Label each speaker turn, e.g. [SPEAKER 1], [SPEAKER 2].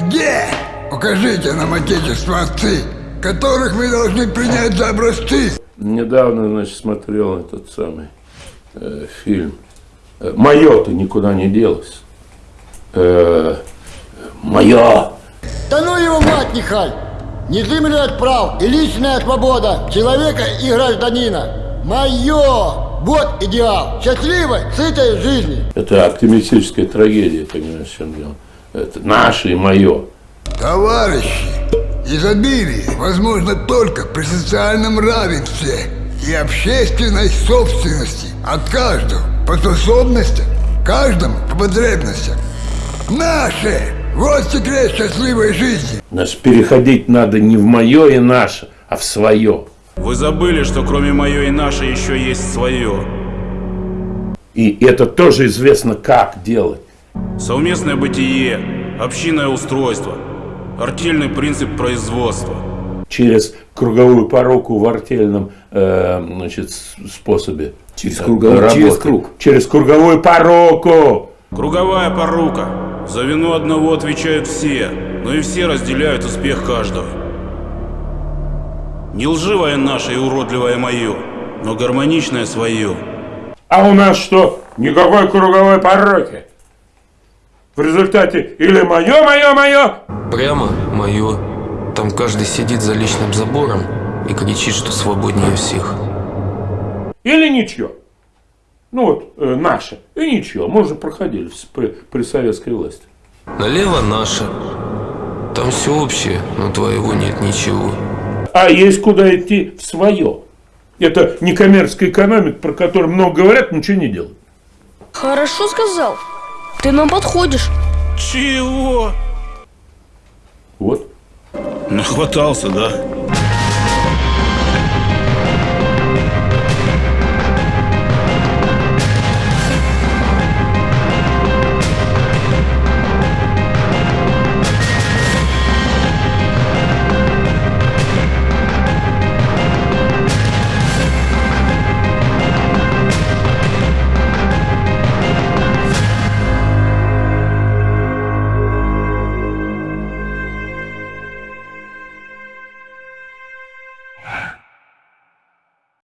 [SPEAKER 1] Где? Покажите нам отечество отцы, которых мы должны принять за образцы.
[SPEAKER 2] Недавно, значит, смотрел этот самый э, фильм. Э, Мое-то никуда не делось. Э, мое.
[SPEAKER 3] Да ну его мать, нехай! Незыблемых прав и личная свобода человека и гражданина. Мое! Вот идеал счастливой, сытой жизни.
[SPEAKER 2] Это оптимистическая трагедия, понимаешь, в чем дело. Это наше и мое.
[SPEAKER 1] Товарищи, изобилие возможно только при социальном равенстве и общественной собственности от каждого по способностям, каждому по потребностям. Наше! Вот секрет счастливой жизни.
[SPEAKER 2] Значит, переходить надо не в мое и наше, а в свое.
[SPEAKER 4] Вы забыли, что кроме мое и наше еще есть свое.
[SPEAKER 2] И это тоже известно, как делать.
[SPEAKER 4] Совместное бытие, общинное устройство, артельный принцип производства.
[SPEAKER 2] Через круговую поруку в артельном э, значит, способе.
[SPEAKER 5] Через круговую-
[SPEAKER 2] работы.
[SPEAKER 5] через круг.
[SPEAKER 2] Через круговую поруку.
[SPEAKER 4] Круговая порука. За вину одного отвечают все, но и все разделяют успех каждого. Не лживое наше и уродливое мое, но гармоничное свое.
[SPEAKER 2] А у нас что? Никакой круговой пороки. В результате или мое, мое, мое,
[SPEAKER 6] Прямо мое. Там каждый сидит за личным забором и кричит, что свободнее всех.
[SPEAKER 2] или ничего. Ну вот, э, наше. И ничего. Мы уже проходили при, при советской власти.
[SPEAKER 6] Налево наше. Там все общее, но твоего нет ничего.
[SPEAKER 2] А есть куда идти в свое. Это некоммерческая экономика, про которую много говорят, ничего не делают.
[SPEAKER 7] Хорошо сказал. Ты нам подходишь.
[SPEAKER 4] Чего?
[SPEAKER 2] Вот.
[SPEAKER 4] Нахватался, да?